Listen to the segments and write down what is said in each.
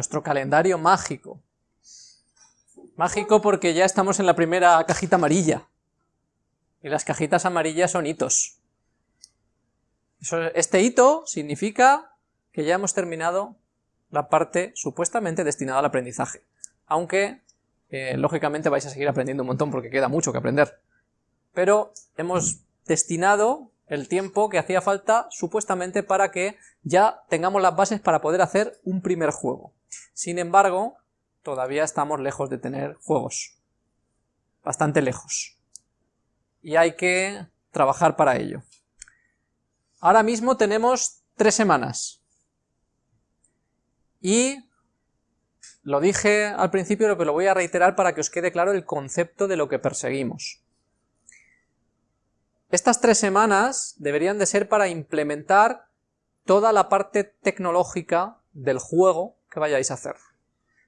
nuestro calendario mágico. Mágico porque ya estamos en la primera cajita amarilla. Y las cajitas amarillas son hitos. este hito significa que ya hemos terminado la parte supuestamente destinada al aprendizaje. Aunque, eh, lógicamente, vais a seguir aprendiendo un montón porque queda mucho que aprender. Pero hemos destinado el tiempo que hacía falta supuestamente para que ya tengamos las bases para poder hacer un primer juego. Sin embargo, todavía estamos lejos de tener juegos. Bastante lejos. Y hay que trabajar para ello. Ahora mismo tenemos tres semanas. Y lo dije al principio, lo lo voy a reiterar para que os quede claro el concepto de lo que perseguimos. Estas tres semanas deberían de ser para implementar toda la parte tecnológica del juego que vayáis a hacer.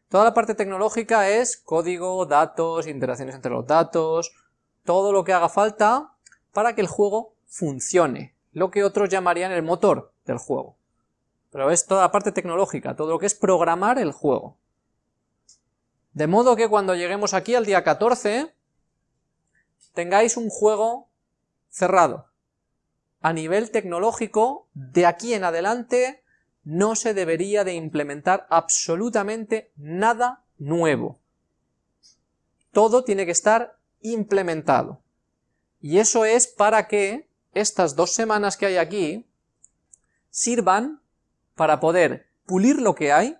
Toda la parte tecnológica es código, datos, interacciones entre los datos, todo lo que haga falta para que el juego funcione, lo que otros llamarían el motor del juego. Pero es toda la parte tecnológica, todo lo que es programar el juego. De modo que cuando lleguemos aquí al día 14, tengáis un juego cerrado. A nivel tecnológico, de aquí en adelante, no se debería de implementar absolutamente nada nuevo. Todo tiene que estar implementado. Y eso es para que estas dos semanas que hay aquí sirvan para poder pulir lo que hay,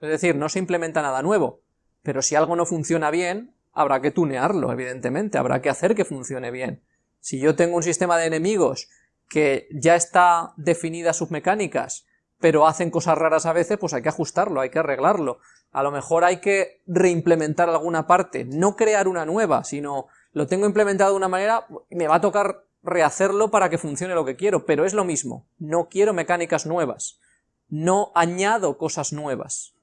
es decir, no se implementa nada nuevo, pero si algo no funciona bien, habrá que tunearlo, evidentemente, habrá que hacer que funcione bien. Si yo tengo un sistema de enemigos que ya está definidas sus mecánicas, pero hacen cosas raras a veces, pues hay que ajustarlo, hay que arreglarlo. A lo mejor hay que reimplementar alguna parte, no crear una nueva, sino lo tengo implementado de una manera, me va a tocar rehacerlo para que funcione lo que quiero, pero es lo mismo, no quiero mecánicas nuevas, no añado cosas nuevas.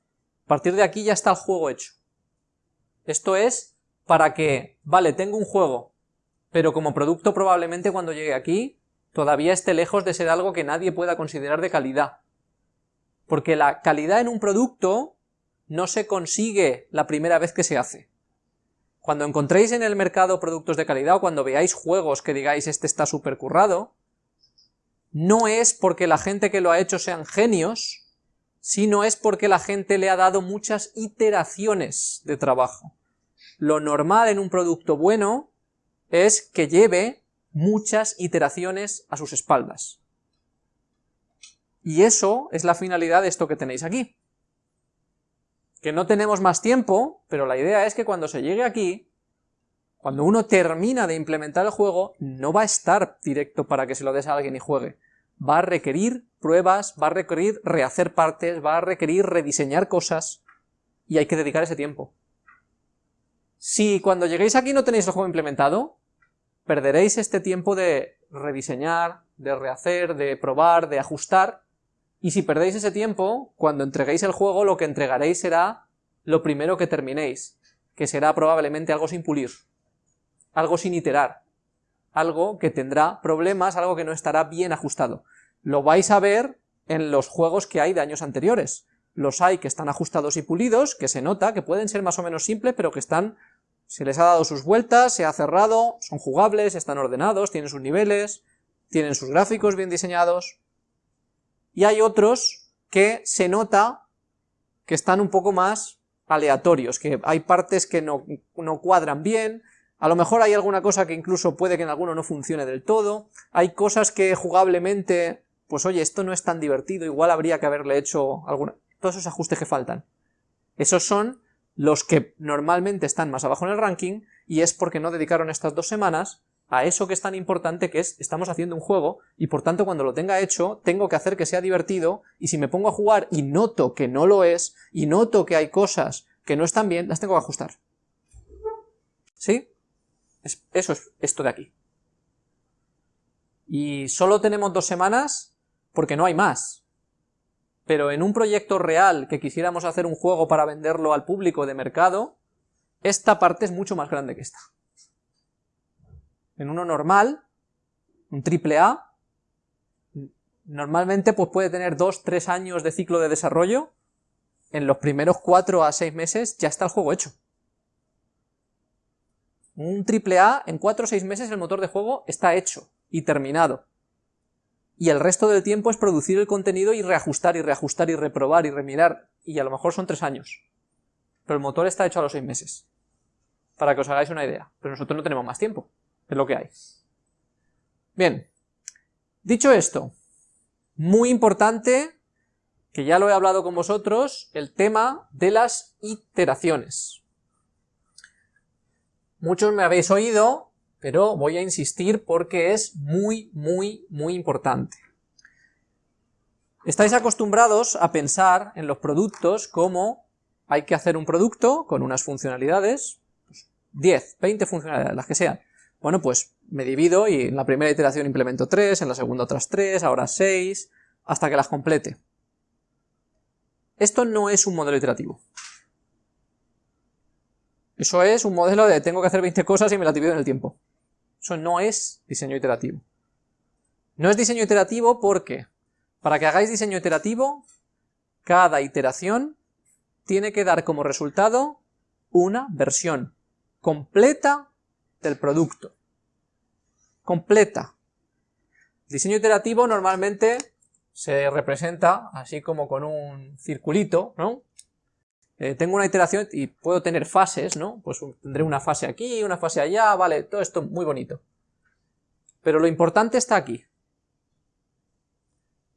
A partir de aquí ya está el juego hecho. Esto es para que, vale, tengo un juego, pero como producto probablemente cuando llegue aquí todavía esté lejos de ser algo que nadie pueda considerar de calidad. Porque la calidad en un producto no se consigue la primera vez que se hace. Cuando encontréis en el mercado productos de calidad o cuando veáis juegos que digáis este está súper currado, no es porque la gente que lo ha hecho sean genios, sino es porque la gente le ha dado muchas iteraciones de trabajo. Lo normal en un producto bueno es que lleve muchas iteraciones a sus espaldas. Y eso es la finalidad de esto que tenéis aquí. Que no tenemos más tiempo, pero la idea es que cuando se llegue aquí, cuando uno termina de implementar el juego, no va a estar directo para que se lo des a alguien y juegue. Va a requerir pruebas, va a requerir rehacer partes, va a requerir rediseñar cosas, y hay que dedicar ese tiempo. Si cuando lleguéis aquí no tenéis el juego implementado, perderéis este tiempo de rediseñar, de rehacer, de probar, de ajustar, y si perdéis ese tiempo, cuando entreguéis el juego lo que entregaréis será lo primero que terminéis, que será probablemente algo sin pulir, algo sin iterar, algo que tendrá problemas, algo que no estará bien ajustado. Lo vais a ver en los juegos que hay de años anteriores. Los hay que están ajustados y pulidos, que se nota, que pueden ser más o menos simples, pero que están se les ha dado sus vueltas, se ha cerrado, son jugables, están ordenados, tienen sus niveles, tienen sus gráficos bien diseñados. Y hay otros que se nota que están un poco más aleatorios, que hay partes que no, no cuadran bien, a lo mejor hay alguna cosa que incluso puede que en alguno no funcione del todo, hay cosas que jugablemente, pues oye, esto no es tan divertido, igual habría que haberle hecho alguna... Todos esos ajustes que faltan. Esos son los que normalmente están más abajo en el ranking, y es porque no dedicaron estas dos semanas a eso que es tan importante que es, estamos haciendo un juego, y por tanto cuando lo tenga hecho, tengo que hacer que sea divertido, y si me pongo a jugar y noto que no lo es, y noto que hay cosas que no están bien, las tengo que ajustar. ¿Sí? eso es esto de aquí. Y solo tenemos dos semanas porque no hay más pero en un proyecto real que quisiéramos hacer un juego para venderlo al público de mercado, esta parte es mucho más grande que esta. En uno normal, un triple A, normalmente pues puede tener 2-3 años de ciclo de desarrollo, en los primeros 4 a 6 meses ya está el juego hecho. Un AAA, en 4 o 6 meses el motor de juego está hecho y terminado. Y el resto del tiempo es producir el contenido y reajustar y reajustar y reprobar y remirar, y a lo mejor son 3 años. Pero el motor está hecho a los 6 meses. Para que os hagáis una idea. Pero nosotros no tenemos más tiempo. Es lo que hay. Bien. Dicho esto, muy importante, que ya lo he hablado con vosotros, el tema de las iteraciones. Muchos me habéis oído, pero voy a insistir porque es muy, muy, muy importante. Estáis acostumbrados a pensar en los productos como hay que hacer un producto con unas funcionalidades, 10, 20 funcionalidades, las que sean. Bueno, pues me divido y en la primera iteración implemento 3, en la segunda otras 3, ahora 6, hasta que las complete. Esto no es un modelo iterativo. Eso es un modelo de tengo que hacer 20 cosas y me las divido en el tiempo. Eso no es diseño iterativo. No es diseño iterativo porque, para que hagáis diseño iterativo, cada iteración tiene que dar como resultado una versión completa del producto. Completa. diseño iterativo normalmente se representa así como con un circulito, ¿no? Eh, tengo una iteración y puedo tener fases, ¿no? Pues tendré una fase aquí, una fase allá, vale, todo esto muy bonito. Pero lo importante está aquí.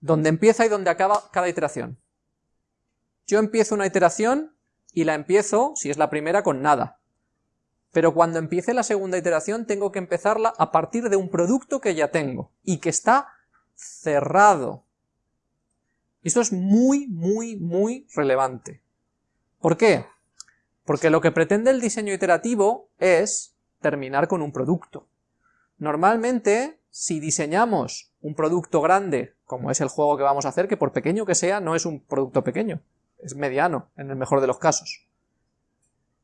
Donde empieza y donde acaba cada iteración. Yo empiezo una iteración y la empiezo, si es la primera, con nada. Pero cuando empiece la segunda iteración tengo que empezarla a partir de un producto que ya tengo y que está cerrado. Esto es muy, muy, muy relevante. ¿Por qué? Porque lo que pretende el diseño iterativo es terminar con un producto. Normalmente, si diseñamos un producto grande, como es el juego que vamos a hacer, que por pequeño que sea, no es un producto pequeño, es mediano, en el mejor de los casos,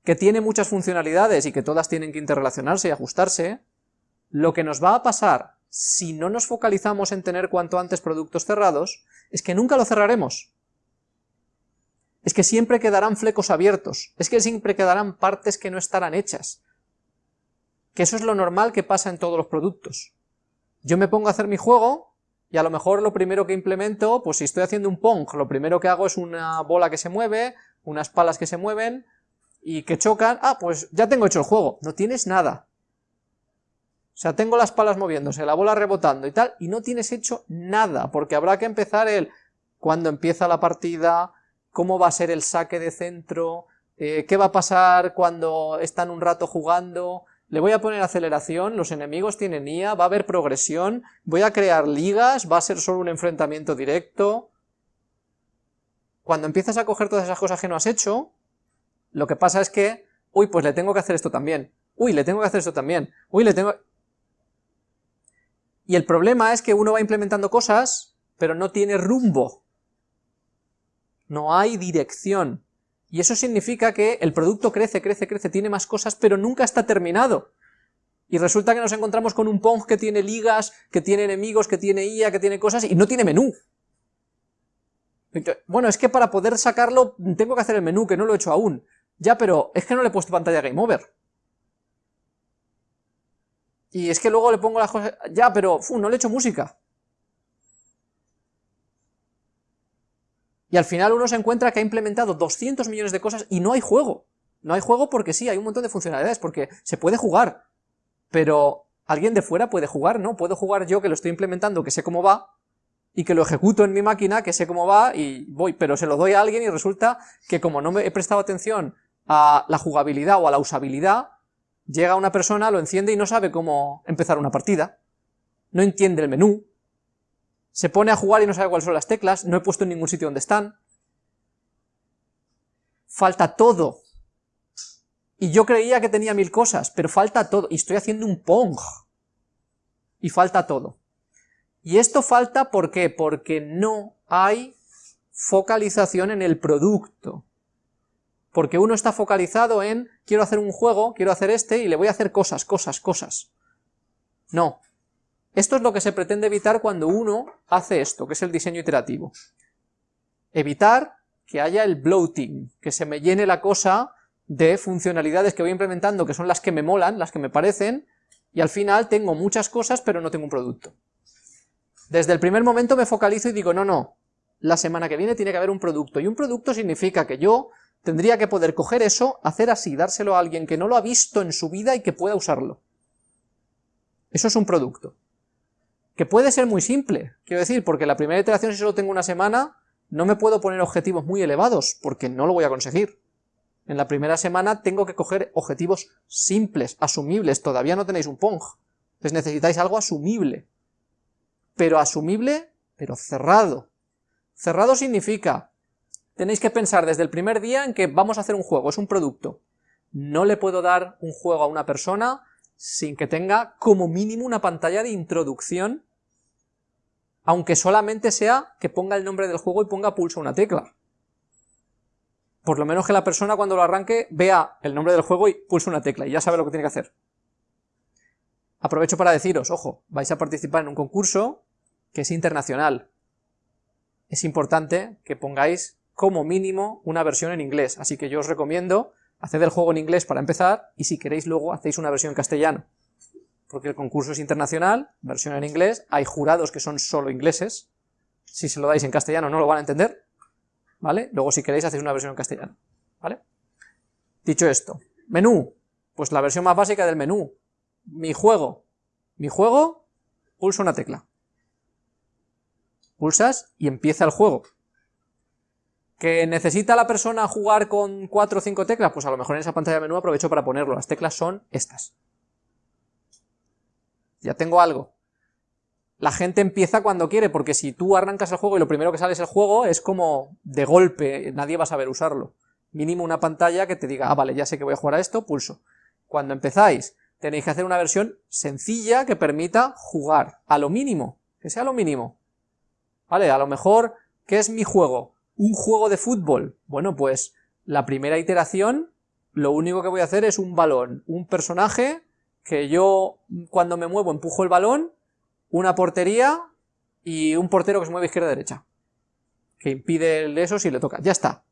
que tiene muchas funcionalidades y que todas tienen que interrelacionarse y ajustarse, lo que nos va a pasar si no nos focalizamos en tener cuanto antes productos cerrados, es que nunca lo cerraremos es que siempre quedarán flecos abiertos, es que siempre quedarán partes que no estarán hechas. Que eso es lo normal que pasa en todos los productos. Yo me pongo a hacer mi juego, y a lo mejor lo primero que implemento, pues si estoy haciendo un Pong, lo primero que hago es una bola que se mueve, unas palas que se mueven, y que chocan, ah, pues ya tengo hecho el juego, no tienes nada. O sea, tengo las palas moviéndose, la bola rebotando y tal, y no tienes hecho nada, porque habrá que empezar el cuando empieza la partida, cómo va a ser el saque de centro, eh, qué va a pasar cuando están un rato jugando, le voy a poner aceleración, los enemigos tienen IA, va a haber progresión, voy a crear ligas, va a ser solo un enfrentamiento directo... Cuando empiezas a coger todas esas cosas que no has hecho, lo que pasa es que, uy, pues le tengo que hacer esto también, uy, le tengo que hacer esto también, uy, le tengo... Y el problema es que uno va implementando cosas, pero no tiene rumbo no hay dirección. Y eso significa que el producto crece, crece, crece, tiene más cosas, pero nunca está terminado. Y resulta que nos encontramos con un Pong que tiene ligas, que tiene enemigos, que tiene IA, que tiene cosas, y no tiene menú. Bueno, es que para poder sacarlo tengo que hacer el menú, que no lo he hecho aún. Ya, pero es que no le he puesto pantalla Game Over. Y es que luego le pongo las cosas... Ya, pero no le he hecho música. Y al final uno se encuentra que ha implementado 200 millones de cosas y no hay juego. No hay juego porque sí, hay un montón de funcionalidades, porque se puede jugar, pero alguien de fuera puede jugar, ¿no? Puedo jugar yo que lo estoy implementando, que sé cómo va, y que lo ejecuto en mi máquina, que sé cómo va, y voy, pero se lo doy a alguien y resulta que como no me he prestado atención a la jugabilidad o a la usabilidad, llega una persona, lo enciende y no sabe cómo empezar una partida, no entiende el menú, se pone a jugar y no sabe cuáles son las teclas, no he puesto en ningún sitio donde están. Falta todo. Y yo creía que tenía mil cosas, pero falta todo. Y estoy haciendo un Pong. Y falta todo. Y esto falta ¿por qué? Porque no hay focalización en el producto. Porque uno está focalizado en, quiero hacer un juego, quiero hacer este, y le voy a hacer cosas, cosas, cosas. No, esto es lo que se pretende evitar cuando uno hace esto, que es el diseño iterativo. Evitar que haya el bloating, que se me llene la cosa de funcionalidades que voy implementando, que son las que me molan, las que me parecen, y al final tengo muchas cosas, pero no tengo un producto. Desde el primer momento me focalizo y digo, no, no, la semana que viene tiene que haber un producto, y un producto significa que yo tendría que poder coger eso, hacer así, dárselo a alguien que no lo ha visto en su vida y que pueda usarlo. Eso es un producto. Que puede ser muy simple, quiero decir, porque la primera iteración si solo tengo una semana, no me puedo poner objetivos muy elevados, porque no lo voy a conseguir. En la primera semana tengo que coger objetivos simples, asumibles, todavía no tenéis un Pong, entonces necesitáis algo asumible. Pero asumible, pero cerrado. Cerrado significa, tenéis que pensar desde el primer día en que vamos a hacer un juego, es un producto. No le puedo dar un juego a una persona sin que tenga como mínimo una pantalla de introducción, aunque solamente sea que ponga el nombre del juego y ponga pulso una tecla por lo menos que la persona cuando lo arranque vea el nombre del juego y pulse una tecla y ya sabe lo que tiene que hacer. Aprovecho para deciros, ojo, vais a participar en un concurso que es internacional. Es importante que pongáis como mínimo una versión en inglés, así que yo os recomiendo hacer el juego en inglés para empezar y si queréis luego hacéis una versión en castellano. Porque el concurso es internacional, versión en inglés, hay jurados que son solo ingleses, si se lo dais en castellano no lo van a entender, ¿vale? Luego si queréis hacéis una versión en castellano, ¿vale? Dicho esto, menú, pues la versión más básica del menú, mi juego, mi juego, pulso una tecla, pulsas y empieza el juego. ¿Que necesita la persona jugar con cuatro o cinco teclas? Pues a lo mejor en esa pantalla de menú aprovecho para ponerlo, las teclas son estas. Ya tengo algo, la gente empieza cuando quiere, porque si tú arrancas el juego y lo primero que sale es el juego, es como de golpe, nadie va a saber usarlo. Mínimo una pantalla que te diga, ah, vale, ya sé que voy a jugar a esto, pulso. Cuando empezáis, tenéis que hacer una versión sencilla que permita jugar, a lo mínimo, que sea lo mínimo. Vale, a lo mejor, ¿qué es mi juego? Un juego de fútbol. Bueno, pues, la primera iteración, lo único que voy a hacer es un balón, un personaje, que yo, cuando me muevo, empujo el balón, una portería y un portero que se mueve izquierda-derecha, que impide eso si le toca. Ya está.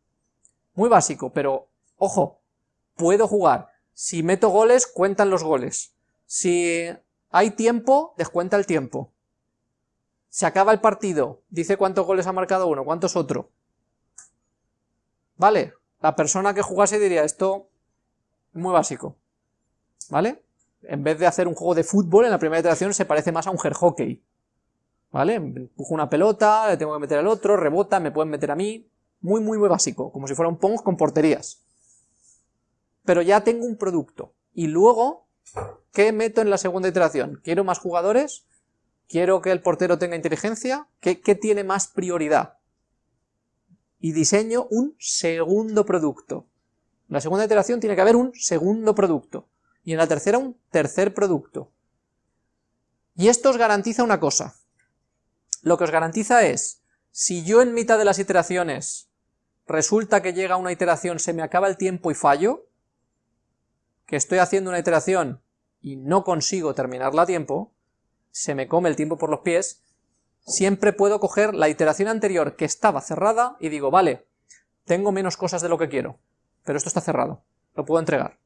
Muy básico, pero, ojo, puedo jugar. Si meto goles, cuentan los goles. Si hay tiempo, descuenta el tiempo. Se acaba el partido, dice cuántos goles ha marcado uno, cuántos otro. ¿Vale? La persona que jugase diría esto muy básico. ¿Vale? en vez de hacer un juego de fútbol, en la primera iteración se parece más a un hockey. ¿Vale? Empujo una pelota, le tengo que meter al otro, rebota, me pueden meter a mí. Muy, muy, muy básico, como si fuera un Pong con porterías. Pero ya tengo un producto. Y luego, ¿qué meto en la segunda iteración? ¿Quiero más jugadores? ¿Quiero que el portero tenga inteligencia? ¿Qué, qué tiene más prioridad? Y diseño un segundo producto. En la segunda iteración tiene que haber un segundo producto y en la tercera un tercer producto. Y esto os garantiza una cosa. Lo que os garantiza es, si yo en mitad de las iteraciones resulta que llega una iteración, se me acaba el tiempo y fallo, que estoy haciendo una iteración y no consigo terminarla a tiempo, se me come el tiempo por los pies, siempre puedo coger la iteración anterior que estaba cerrada y digo, vale, tengo menos cosas de lo que quiero, pero esto está cerrado, lo puedo entregar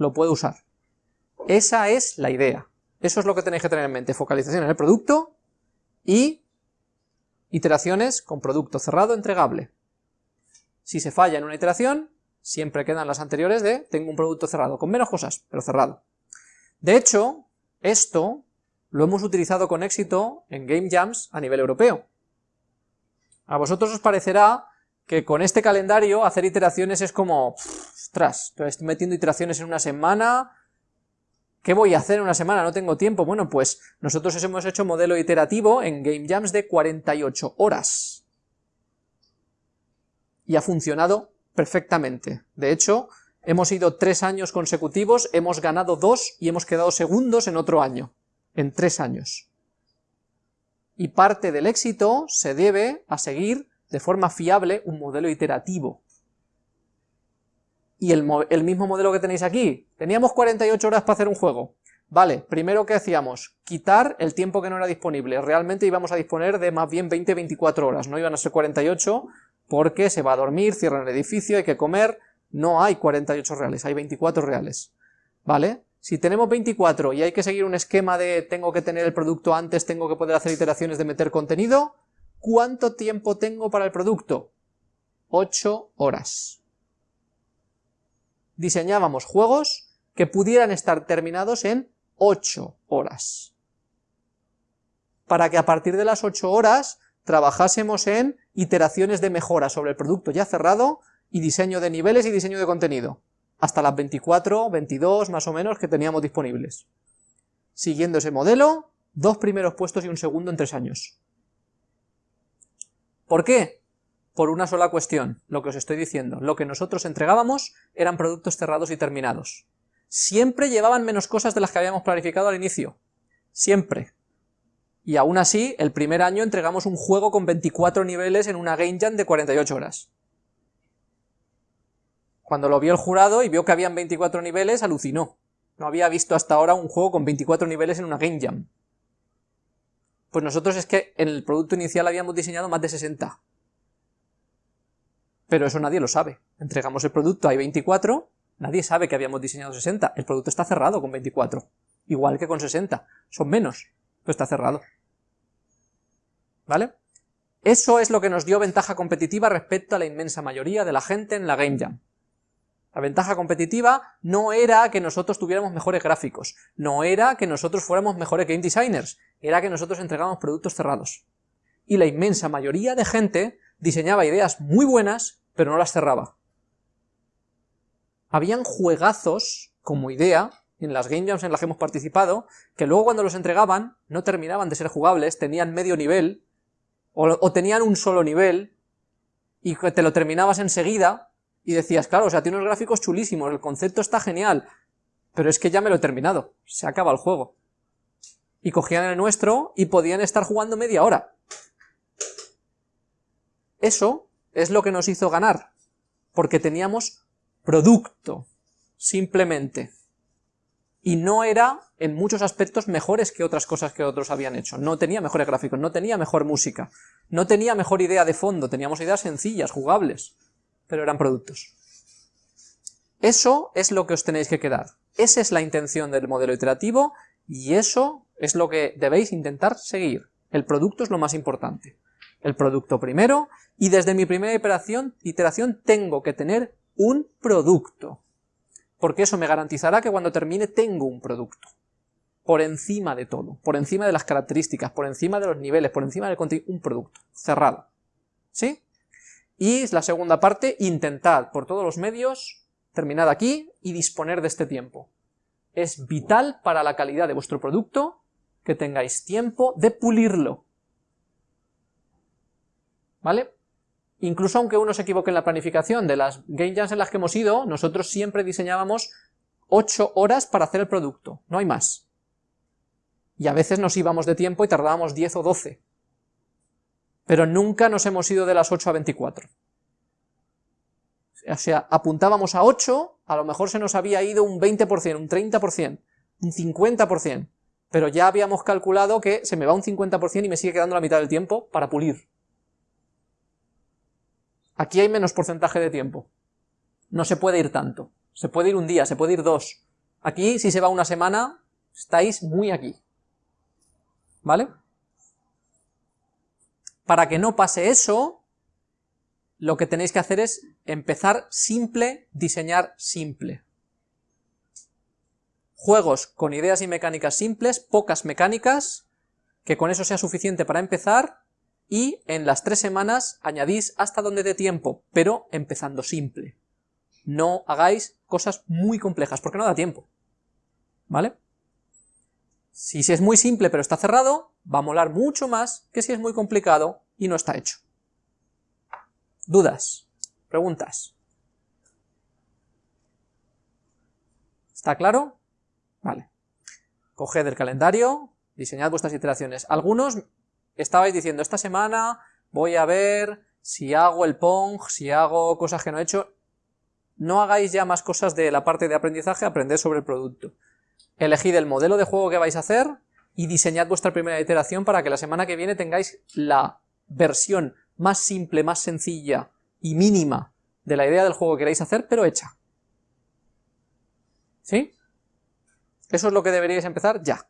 lo puedo usar. Esa es la idea. Eso es lo que tenéis que tener en mente. Focalización en el producto y iteraciones con producto cerrado entregable. Si se falla en una iteración, siempre quedan las anteriores de tengo un producto cerrado, con menos cosas, pero cerrado. De hecho, esto lo hemos utilizado con éxito en Game Jams a nivel europeo. A vosotros os parecerá que con este calendario hacer iteraciones es como, ostras, estoy metiendo iteraciones en una semana, ¿qué voy a hacer en una semana? No tengo tiempo. Bueno, pues nosotros hemos hecho modelo iterativo en Game Jams de 48 horas. Y ha funcionado perfectamente. De hecho, hemos ido tres años consecutivos, hemos ganado dos y hemos quedado segundos en otro año, en tres años. Y parte del éxito se debe a seguir de forma fiable un modelo iterativo. Y el, mismo modelo que tenéis aquí, teníamos 48 horas para hacer un juego. Vale, primero que hacíamos, quitar el tiempo que no era disponible, realmente íbamos a disponer de más bien 20-24 horas, no iban a ser 48, porque se va a dormir, cierran el edificio, hay que comer, no hay 48 reales, hay 24 reales, ¿vale? Si tenemos 24 y hay que seguir un esquema de tengo que tener el producto antes, tengo que poder hacer iteraciones de meter contenido, ¿cuánto tiempo tengo para el producto? 8 horas. Diseñábamos juegos que pudieran estar terminados en 8 horas. Para que a partir de las 8 horas trabajásemos en iteraciones de mejora sobre el producto ya cerrado y diseño de niveles y diseño de contenido hasta las 24, 22 más o menos que teníamos disponibles. Siguiendo ese modelo, dos primeros puestos y un segundo en tres años. ¿Por qué? Por una sola cuestión, lo que os estoy diciendo. Lo que nosotros entregábamos eran productos cerrados y terminados. Siempre llevaban menos cosas de las que habíamos planificado al inicio. Siempre. Y aún así, el primer año entregamos un juego con 24 niveles en una Game Jam de 48 horas. Cuando lo vio el jurado y vio que habían 24 niveles, alucinó. No había visto hasta ahora un juego con 24 niveles en una Game Jam. Pues nosotros es que en el producto inicial habíamos diseñado más de 60. Pero eso nadie lo sabe. Entregamos el producto, hay 24, nadie sabe que habíamos diseñado 60. El producto está cerrado con 24. Igual que con 60. Son menos, pero está cerrado. ¿Vale? Eso es lo que nos dio ventaja competitiva respecto a la inmensa mayoría de la gente en la Game Jam. La ventaja competitiva no era que nosotros tuviéramos mejores gráficos, no era que nosotros fuéramos mejores game designers, era que nosotros entregábamos productos cerrados. Y la inmensa mayoría de gente diseñaba ideas muy buenas, pero no las cerraba. Habían juegazos como idea, en las game jams en las que hemos participado, que luego cuando los entregaban no terminaban de ser jugables, tenían medio nivel, o, o tenían un solo nivel, y te lo terminabas enseguida, y decías, claro, o sea, tiene unos gráficos chulísimos, el concepto está genial, pero es que ya me lo he terminado, se acaba el juego. Y cogían el nuestro y podían estar jugando media hora. Eso es lo que nos hizo ganar, porque teníamos producto, simplemente. Y no era, en muchos aspectos, mejores que otras cosas que otros habían hecho. No tenía mejores gráficos, no tenía mejor música, no tenía mejor idea de fondo, teníamos ideas sencillas, jugables pero eran productos. Eso es lo que os tenéis que quedar. Esa es la intención del modelo iterativo y eso es lo que debéis intentar seguir. El producto es lo más importante. El producto primero y desde mi primera iteración, iteración tengo que tener un producto. Porque eso me garantizará que cuando termine tengo un producto. Por encima de todo, por encima de las características, por encima de los niveles, por encima del contenido, un producto, cerrado. ¿Sí? Y la segunda parte, intentad por todos los medios terminar aquí y disponer de este tiempo. Es vital para la calidad de vuestro producto que tengáis tiempo de pulirlo. ¿Vale? Incluso aunque uno se equivoque en la planificación de las game jams en las que hemos ido, nosotros siempre diseñábamos 8 horas para hacer el producto, no hay más. Y a veces nos íbamos de tiempo y tardábamos 10 o 12 pero nunca nos hemos ido de las 8 a 24. O sea, apuntábamos a 8, a lo mejor se nos había ido un 20%, un 30%, un 50%, pero ya habíamos calculado que se me va un 50% y me sigue quedando la mitad del tiempo para pulir. Aquí hay menos porcentaje de tiempo. No se puede ir tanto. Se puede ir un día, se puede ir dos. Aquí, si se va una semana, estáis muy aquí. ¿Vale? Para que no pase eso, lo que tenéis que hacer es empezar simple, diseñar simple. Juegos con ideas y mecánicas simples, pocas mecánicas, que con eso sea suficiente para empezar, y en las tres semanas añadís hasta donde dé tiempo, pero empezando simple. No hagáis cosas muy complejas, porque no da tiempo. ¿Vale? Si es muy simple pero está cerrado, va a molar mucho más que si es muy complicado y no está hecho. ¿Dudas? ¿Preguntas? ¿Está claro? Vale. Coged el calendario, diseñad vuestras iteraciones. Algunos estabais diciendo, esta semana voy a ver si hago el Pong, si hago cosas que no he hecho. No hagáis ya más cosas de la parte de aprendizaje, aprended sobre el producto. Elegid el modelo de juego que vais a hacer y diseñad vuestra primera iteración para que la semana que viene tengáis la versión más simple, más sencilla y mínima de la idea del juego que queréis hacer, pero hecha. ¿Sí? Eso es lo que deberíais empezar ya.